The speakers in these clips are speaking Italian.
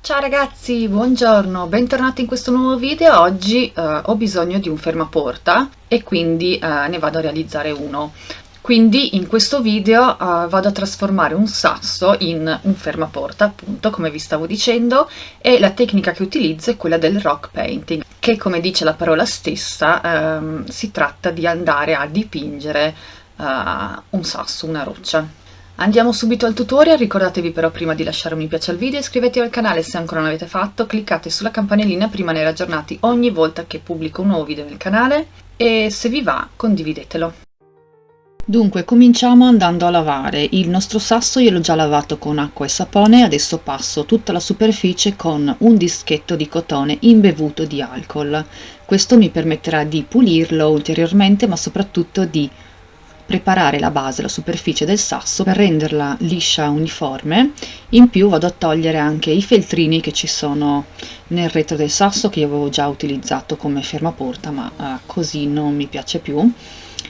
Ciao ragazzi, buongiorno, bentornati in questo nuovo video. Oggi eh, ho bisogno di un fermaporta e quindi eh, ne vado a realizzare uno. Quindi in questo video uh, vado a trasformare un sasso in un fermaporta, appunto, come vi stavo dicendo, e la tecnica che utilizzo è quella del rock painting, che come dice la parola stessa, um, si tratta di andare a dipingere uh, un sasso, una roccia. Andiamo subito al tutorial, ricordatevi però prima di lasciare un mi piace al video, iscrivetevi al canale se ancora non l'avete fatto, cliccate sulla campanellina per rimanere aggiornati ogni volta che pubblico un nuovo video nel canale e se vi va condividetelo. Dunque cominciamo andando a lavare, il nostro sasso io l'ho già lavato con acqua e sapone, adesso passo tutta la superficie con un dischetto di cotone imbevuto di alcol. Questo mi permetterà di pulirlo ulteriormente ma soprattutto di preparare la base, la superficie del sasso per renderla liscia uniforme. In più vado a togliere anche i feltrini che ci sono nel retro del sasso che io avevo già utilizzato come fermaporta ma eh, così non mi piace più.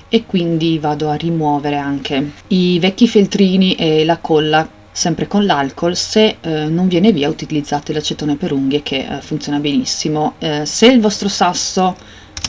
E quindi vado a rimuovere anche i vecchi feltrini e la colla sempre con l'alcol. Se eh, non viene via utilizzate l'acetone per unghie che eh, funziona benissimo. Eh, se il vostro sasso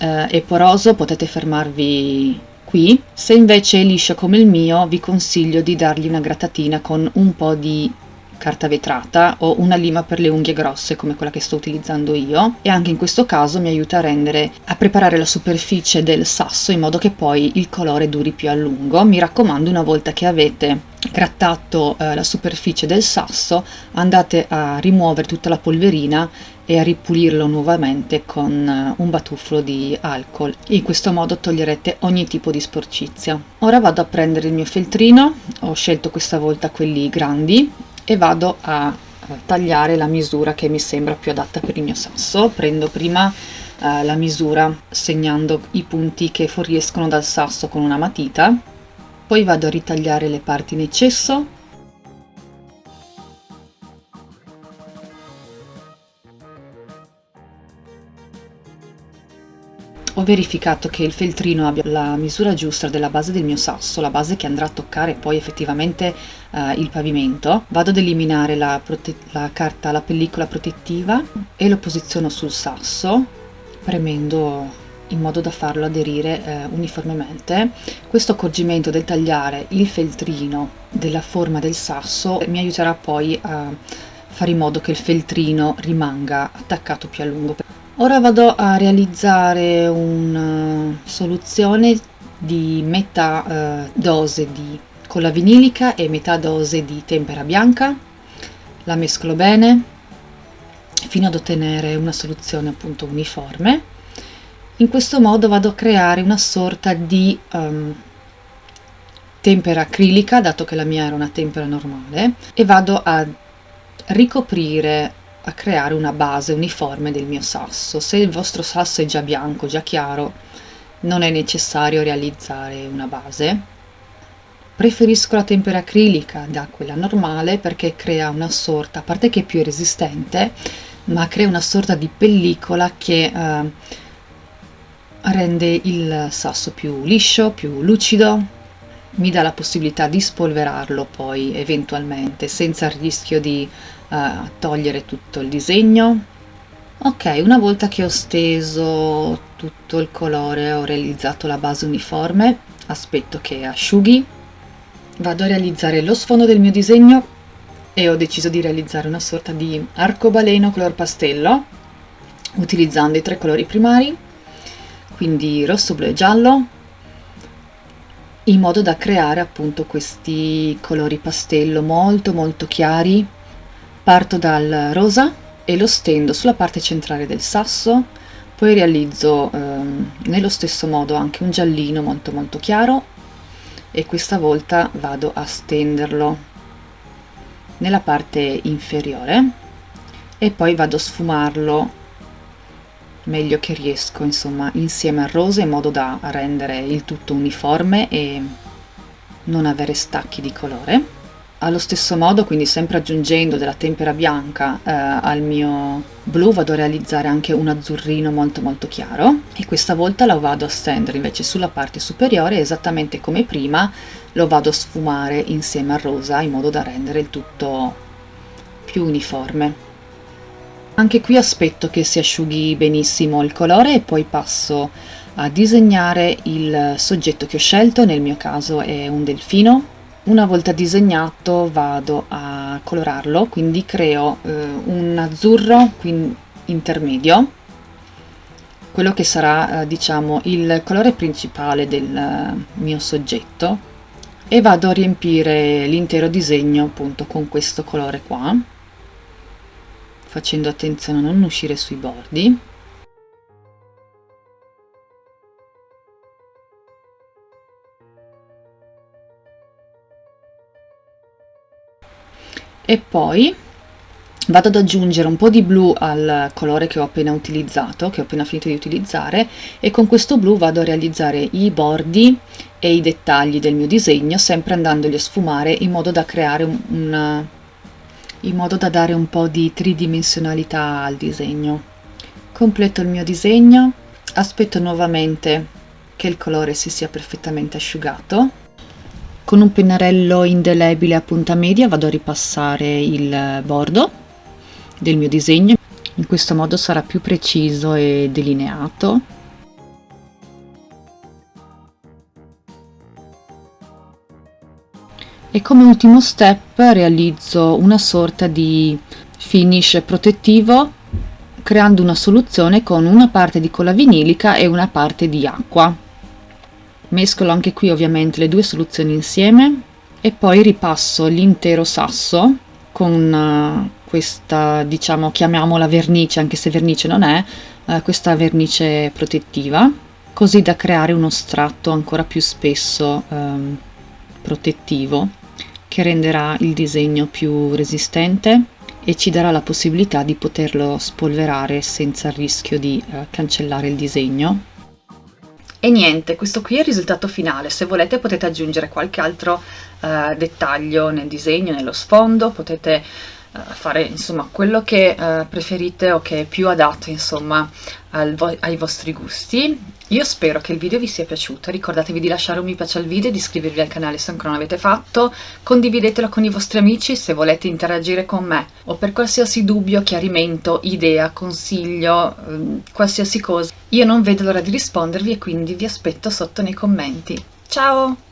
eh, è poroso potete fermarvi qui. Se invece è liscio come il mio vi consiglio di dargli una grattatina con un po' di carta vetrata o una lima per le unghie grosse come quella che sto utilizzando io. E anche in questo caso mi aiuta a rendere a preparare la superficie del sasso in modo che poi il colore duri più a lungo. Mi raccomando una volta che avete grattato eh, la superficie del sasso andate a rimuovere tutta la polverina e a ripulirlo nuovamente con eh, un batuffolo di alcol. In questo modo toglierete ogni tipo di sporcizia. Ora vado a prendere il mio feltrino. Ho scelto questa volta quelli grandi e vado a tagliare la misura che mi sembra più adatta per il mio sasso. Prendo prima eh, la misura segnando i punti che fuoriescono dal sasso con una matita. Poi vado a ritagliare le parti in eccesso ho verificato che il feltrino abbia la misura giusta della base del mio sasso, la base che andrà a toccare poi effettivamente eh, il pavimento, vado ad eliminare la, la carta, la pellicola protettiva e lo posiziono sul sasso premendo in modo da farlo aderire eh, uniformemente. Questo accorgimento del tagliare il feltrino della forma del sasso mi aiuterà poi a fare in modo che il feltrino rimanga attaccato più a lungo. Ora vado a realizzare una soluzione di metà eh, dose di colla vinilica e metà dose di tempera bianca. La mescolo bene fino ad ottenere una soluzione appunto uniforme. In questo modo vado a creare una sorta di um, tempera acrilica, dato che la mia era una tempera normale, e vado a ricoprire a creare una base uniforme del mio sasso. Se il vostro sasso è già bianco, già chiaro, non è necessario realizzare una base. Preferisco la tempera acrilica da quella normale perché crea una sorta, a parte che è più resistente, ma crea una sorta di pellicola che eh, rende il sasso più liscio, più lucido, mi dà la possibilità di spolverarlo poi eventualmente senza il rischio di uh, togliere tutto il disegno. Ok una volta che ho steso tutto il colore ho realizzato la base uniforme aspetto che asciughi. Vado a realizzare lo sfondo del mio disegno e ho deciso di realizzare una sorta di arcobaleno color pastello utilizzando i tre colori primari quindi rosso, blu e giallo in modo da creare appunto questi colori pastello molto molto chiari. Parto dal rosa e lo stendo sulla parte centrale del sasso. Poi realizzo ehm, nello stesso modo anche un giallino molto molto chiaro e questa volta vado a stenderlo nella parte inferiore e poi vado a sfumarlo meglio che riesco insomma insieme al rosa in modo da rendere il tutto uniforme e non avere stacchi di colore. Allo stesso modo quindi sempre aggiungendo della tempera bianca eh, al mio blu vado a realizzare anche un azzurrino molto molto chiaro. E questa volta lo vado a stendere invece sulla parte superiore esattamente come prima lo vado a sfumare insieme al rosa in modo da rendere il tutto più uniforme Anche qui aspetto che si asciughi benissimo il colore e poi passo a disegnare il soggetto che ho scelto, nel mio caso è un delfino. Una volta disegnato vado a colorarlo, quindi creo eh, un azzurro intermedio, quello che sarà eh, diciamo il colore principale del eh, mio soggetto. E vado a riempire l'intero disegno appunto con questo colore qua facendo attenzione a non uscire sui bordi. E poi vado ad aggiungere un po' di blu al colore che ho appena utilizzato, che ho appena finito di utilizzare e con questo blu vado a realizzare i bordi e i dettagli del mio disegno sempre andandoli a sfumare in modo da creare un, un in modo da dare un po' di tridimensionalità al disegno. Completo il mio disegno, aspetto nuovamente che il colore si sia perfettamente asciugato con un pennarello indelebile a punta media vado a ripassare il bordo del mio disegno, in questo modo sarà più preciso e delineato. E come ultimo step realizzo una sorta di finish protettivo creando una soluzione con una parte di colla vinilica e una parte di acqua. Mescolo anche qui ovviamente le due soluzioni insieme e poi ripasso l'intero sasso con uh, questa diciamo chiamiamola vernice anche se vernice non è uh, questa vernice protettiva così da creare uno strato ancora più spesso um, protettivo che renderà il disegno più resistente e ci darà la possibilità di poterlo spolverare senza il rischio di uh, cancellare il disegno. E niente, questo qui è il risultato finale, se volete potete aggiungere qualche altro uh, dettaglio nel disegno, nello sfondo, potete uh, fare insomma quello che uh, preferite o che è più adatto insomma vo ai vostri gusti. Io spero che il video vi sia piaciuto, ricordatevi di lasciare un mi piace al video, di iscrivervi al canale se ancora non l'avete fatto, condividetelo con i vostri amici se volete interagire con me o per qualsiasi dubbio, chiarimento, idea, consiglio, ehm, qualsiasi cosa. Io non vedo l'ora di rispondervi e quindi vi aspetto sotto nei commenti. Ciao!